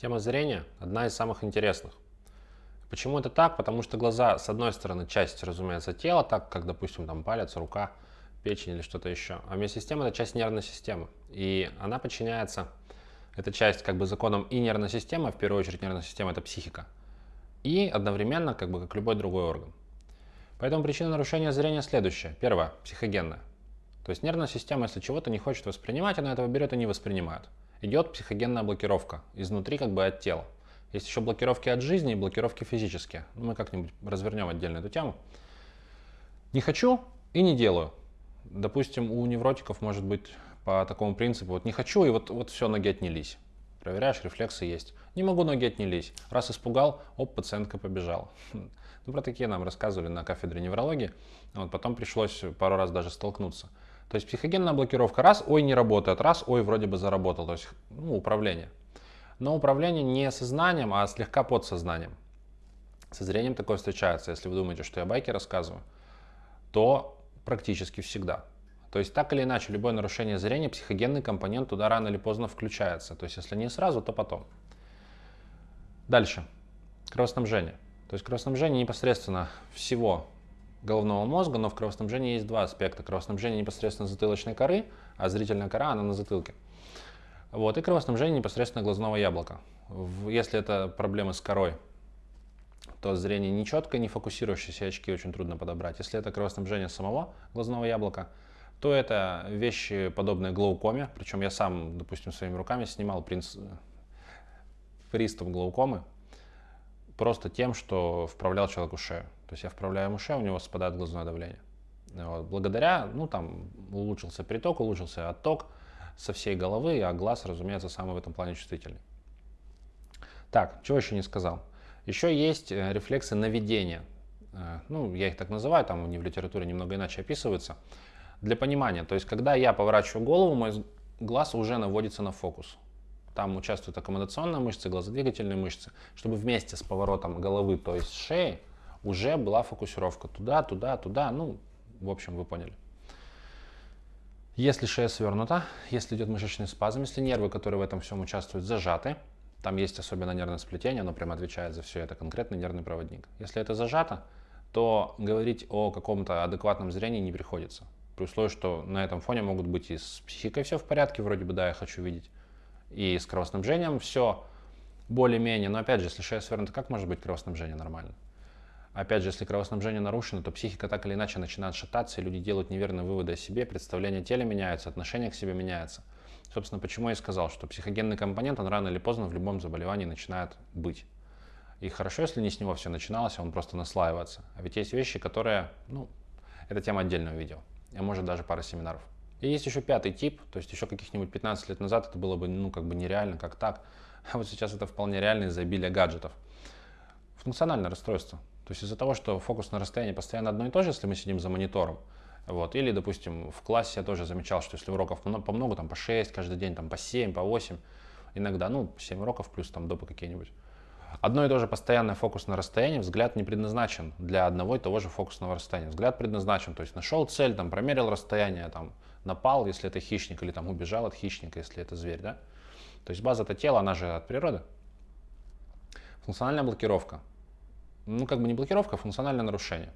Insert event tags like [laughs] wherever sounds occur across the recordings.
Тема зрения одна из самых интересных. Почему это так? Потому что глаза, с одной стороны, часть, разумеется, тела, так как, допустим, там палец, рука, печень или что-то еще. А вместе с тем это часть нервной системы. И она подчиняется, эта часть как бы законом и нервной системы, в первую очередь нервная система это психика, и одновременно как бы как любой другой орган. Поэтому причина нарушения зрения следующая. Первое, психогенная. То есть нервная система, если чего-то не хочет воспринимать, она этого берет и не воспринимает идет психогенная блокировка изнутри как бы от тела. Есть еще блокировки от жизни и блокировки физические. Ну, мы как-нибудь развернем отдельно эту тему. Не хочу и не делаю. Допустим, у невротиков может быть по такому принципу, вот не хочу и вот, вот все, ноги отнялись. Проверяешь, рефлексы есть. Не могу, ноги отнялись. Раз испугал, оп, пациентка побежала. [laughs] Ну, про такие нам рассказывали на кафедре неврологии. Вот, потом пришлось пару раз даже столкнуться. То есть психогенная блокировка раз, ой, не работает, раз, ой, вроде бы заработал. То есть ну, управление. Но управление не сознанием, а слегка подсознанием. Со зрением такое встречается. Если вы думаете, что я байки рассказываю, то практически всегда. То есть так или иначе, любое нарушение зрения, психогенный компонент туда рано или поздно включается. То есть если не сразу, то потом. Дальше. Кровоснабжение. То есть кровоснабжение непосредственно всего головного мозга, но в кровоснабжении есть два аспекта. Кровоснабжение непосредственно затылочной коры, а зрительная кора, она на затылке. Вот, и кровоснабжение непосредственно глазного яблока. Если это проблемы с корой, то зрение нечеткое, не фокусирующиеся очки очень трудно подобрать. Если это кровоснабжение самого глазного яблока, то это вещи, подобные глаукоме. Причем я сам, допустим, своими руками снимал принц... приступ глаукомы просто тем, что вправлял человеку шею. То есть я вправляю ему шею, у него спадает глазное давление. Вот. Благодаря, ну там улучшился приток, улучшился отток со всей головы, а глаз, разумеется, самый в этом плане чувствительный. Так, чего еще не сказал. Еще есть э, рефлексы наведения. Э, ну, я их так называю, там они в литературе немного иначе описываются. Для понимания, то есть когда я поворачиваю голову, мой глаз уже наводится на фокус. Там участвуют аккомодационные мышцы, глазодвигательные мышцы, чтобы вместе с поворотом головы, то есть шеи, уже была фокусировка туда, туда, туда. Ну, в общем, вы поняли. Если шея свернута, если идет мышечный спазм, если нервы, которые в этом всем участвуют, зажаты, там есть особенно нервное сплетение, оно прямо отвечает за все это, конкретный нервный проводник. Если это зажато, то говорить о каком-то адекватном зрении не приходится. При условии, что на этом фоне могут быть и с психикой все в порядке, вроде бы, да, я хочу видеть, и с кровоснабжением все более-менее. Но опять же, если шея свернута, как может быть кровоснабжение нормально? Опять же, если кровоснабжение нарушено, то психика так или иначе начинает шататься, и люди делают неверные выводы о себе, представление о теле меняется, отношение к себе меняется. Собственно, почему я и сказал, что психогенный компонент, он рано или поздно в любом заболевании начинает быть. И хорошо, если не с него все начиналось, а он просто наслаивается. А ведь есть вещи, которые, ну, это тема отдельного видео, а может даже пара семинаров. И есть еще пятый тип, то есть еще каких-нибудь 15 лет назад это было бы, ну, как бы нереально, как так. [laughs] А вот сейчас это вполне реально из-за обилия гаджетов. Функциональное расстройство. То есть из-за того, что фокус на расстоянии постоянно одно и то же, если мы сидим за монитором, вот, или, допустим, в классе я тоже замечал, что если уроков по много, там по 6 каждый день, там по 7, по 8, иногда, ну, 7 уроков плюс там допы какие-нибудь. Одно и то же постоянный фокус на расстоянии, взгляд не предназначен для одного и того же фокусного расстояния. Взгляд предназначен, то есть нашел цель, там, промерил расстояние, там, напал, если это хищник, или там убежал от хищника, если это зверь, да. То есть база это тело, она же от природы. Функциональная блокировка ну, как бы не блокировка, а функциональное нарушение.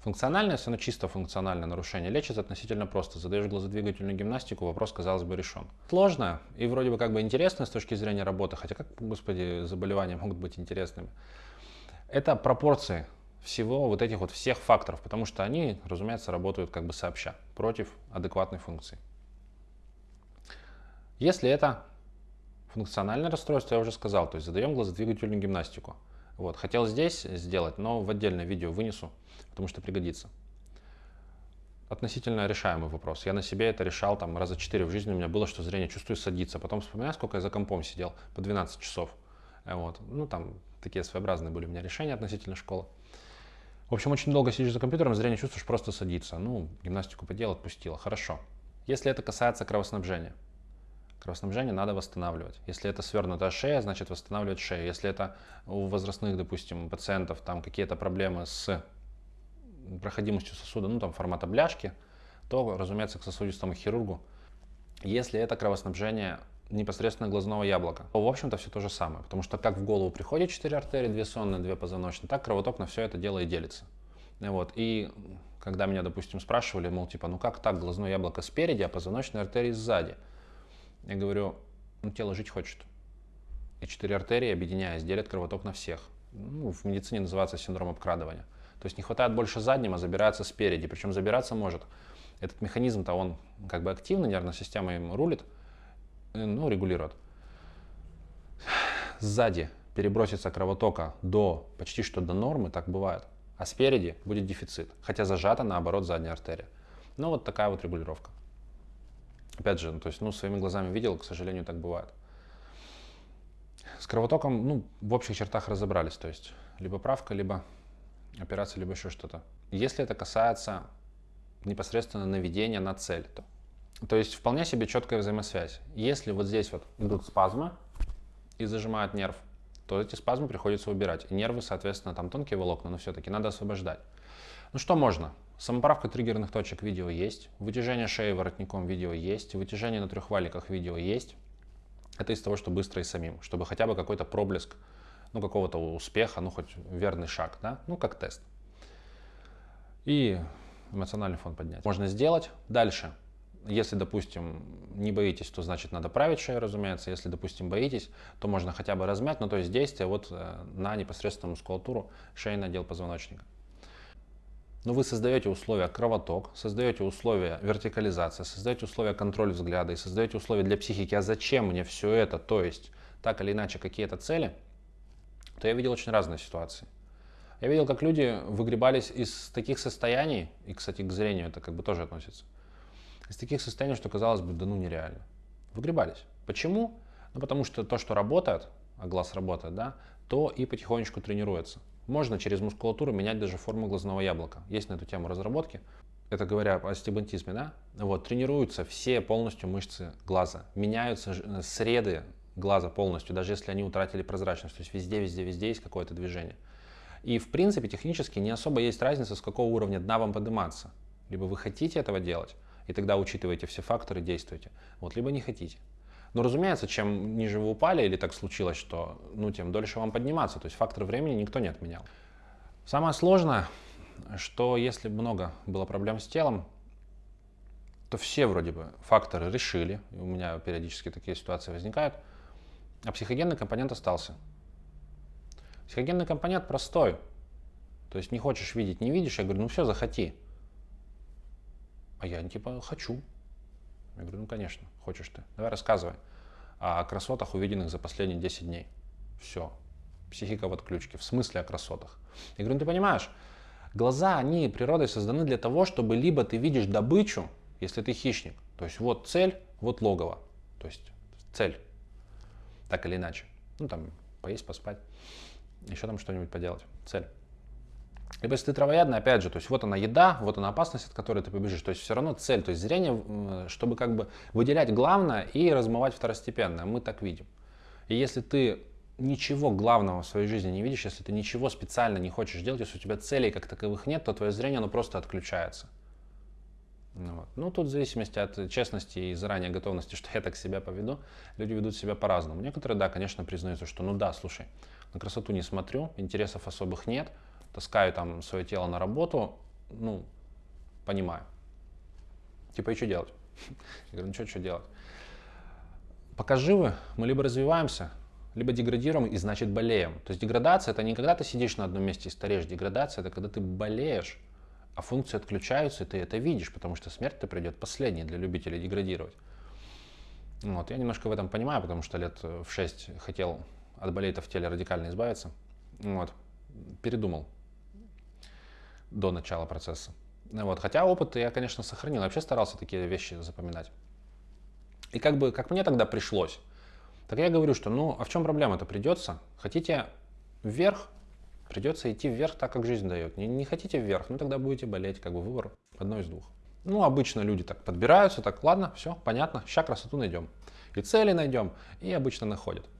Функциональное, если оно чисто функциональное нарушение, лечится относительно просто. Задаешь глазодвигательную гимнастику, вопрос, казалось бы, решен. Сложно и вроде бы как бы интересно с точки зрения работы, хотя как, господи, заболевания могут быть интересными. Это пропорции всего вот этих вот всех факторов, потому что они, разумеется, работают как бы сообща против адекватной функции. Если это функциональное расстройство, я уже сказал, то есть задаем глазодвигательную гимнастику. Вот, хотел здесь сделать, но в отдельное видео вынесу, потому что пригодится. Относительно решаемый вопрос. Я на себе это решал там раза четыре в жизни. У меня было, что зрение чувствую садиться. Потом вспоминаю, сколько я за компом сидел, по 12 часов. Вот. Ну, там такие своеобразные были у меня решения относительно школы. В общем, очень долго сидишь за компьютером, зрение чувствуешь просто садиться. Ну, гимнастику поделал, отпустила. Хорошо. Если это касается кровоснабжения, Кровоснабжение надо восстанавливать. Если это свернутая шея, значит восстанавливать шею. Если это у возрастных, допустим, пациентов там какие-то проблемы с проходимостью сосуда, ну там формата бляшки, то, разумеется, к сосудистому хирургу. Если это кровоснабжение непосредственно глазного яблока. В общем-то, все то же самое, потому что как в голову приходят 4 артерии, 2 сонные, 2 позвоночные, так кровоток на все это дело и делится. Вот. И когда меня, допустим, спрашивали, мол, типа, ну как так, глазное яблоко спереди, а позвоночные артерии сзади? Я говорю, ну тело жить хочет. И четыре артерии, объединяясь, делят кровоток на всех. Ну, в медицине называется синдром обкрадывания. То есть не хватает больше задним, а забирается спереди. Причем забираться может. Этот механизм-то он как бы активный, нервная система им рулит, э, ну, регулирует. Сзади перебросится кровотока до почти что до нормы, так бывает. А спереди будет дефицит, хотя зажата наоборот задняя артерия. Ну вот такая вот регулировка. Опять же, ну, то есть, ну, своими глазами видел, к сожалению, так бывает. С кровотоком, ну, в общих чертах разобрались, то есть, либо правка, либо операция, либо еще что-то. Если это касается непосредственно наведения на цель, то, то есть вполне себе четкая взаимосвязь. Если вот здесь вот идут спазмы и зажимают нерв, то эти спазмы приходится убирать. И нервы, соответственно, там тонкие волокна, но все-таки надо освобождать. Ну что можно? Самоправка триггерных точек видео есть, вытяжение шеи воротником видео есть, вытяжение на трех валиках видео есть. Это из того, что быстро и самим, чтобы хотя бы какой-то проблеск, ну какого-то успеха, ну хоть верный шаг, да, ну как тест. И эмоциональный фон поднять. Можно сделать. Дальше. Если, допустим, не боитесь, то значит надо править шею, разумеется. Если, допустим, боитесь, то можно хотя бы размять, ну то есть действие вот э, на непосредственную мускулатуру шейный отдел позвоночника. Но вы создаете условия кровоток, создаете условия вертикализации, создаете условия контроля взгляда и создаете условия для психики. А зачем мне все это? То есть, так или иначе, какие-то цели, то я видел очень разные ситуации. Я видел, как люди выгребались из таких состояний, и, кстати, к зрению это как бы тоже относится, из таких состояний, что казалось бы, да ну нереально. Выгребались. Почему? Ну, потому что то, что работает, а глаз работает, да, то и потихонечку тренируется. Можно через мускулатуру менять даже форму глазного яблока. Есть на эту тему разработки. Это говоря о стебантизме, да? Вот, тренируются все полностью мышцы глаза. Меняются э, среды глаза полностью, даже если они утратили прозрачность. То есть везде, везде, везде есть какое-то движение. И в принципе технически не особо есть разница, с какого уровня дна вам подниматься. Либо вы хотите этого делать, и тогда учитываете все факторы, действуете. Вот, либо не хотите. Но, разумеется, чем ниже вы упали или так случилось, что, ну, тем дольше вам подниматься. То есть фактор времени никто не отменял. Самое сложное, что если много было проблем с телом, то все вроде бы факторы решили, у меня периодически такие ситуации возникают, а психогенный компонент остался. Психогенный компонент простой. То есть не хочешь видеть, не видишь, я говорю, ну все, захоти. А я типа хочу. Я говорю, ну конечно, хочешь ты. Давай рассказывай о красотах, увиденных за последние 10 дней. Все. Психика в отключке. В смысле о красотах? Я говорю, ну ты понимаешь, глаза, они природой созданы для того, чтобы либо ты видишь добычу, если ты хищник. То есть вот цель, вот логово. То есть цель. Так или иначе. Ну там поесть, поспать. Еще там что-нибудь поделать. Цель. Либо если ты травоядный, опять же, то есть вот она еда, вот она опасность, от которой ты побежишь. То есть все равно цель, то есть зрение, чтобы как бы выделять главное и размывать второстепенное. Мы так видим. И если ты ничего главного в своей жизни не видишь, если ты ничего специально не хочешь делать, если у тебя целей как таковых нет, то твое зрение оно просто отключается. Ну, вот. ну, тут в зависимости от честности и заранее готовности, что я так себя поведу, люди ведут себя по-разному. Некоторые, да, конечно, признаются, что ну да, слушай, на красоту не смотрю, интересов особых нет, таскаю там свое тело на работу, ну, понимаю. Типа, и что делать? [laughs] Я говорю, ну что, делать? Пока живы, мы либо развиваемся, либо деградируем и значит болеем. То есть деградация это не когда ты сидишь на одном месте и стареешь. Деградация это когда ты болеешь, а функции отключаются, и ты это видишь, потому что смерть-то придет последней для любителей деградировать. Вот, я немножко в этом понимаю, потому что лет в 6 хотел от болейта в теле радикально избавиться. Вот, передумал до начала процесса. Вот. Хотя опыт я, конечно, сохранил. Вообще старался такие вещи запоминать. И как бы, как мне тогда пришлось, так я говорю, что ну, а в чем проблема-то придется? Хотите вверх, придется идти вверх так, как жизнь дает. Не, не хотите вверх, ну тогда будете болеть, как бы выбор одно из двух. Ну, обычно люди так подбираются, так, ладно, все, понятно, сейчас красоту найдем. И цели найдем, и обычно находят.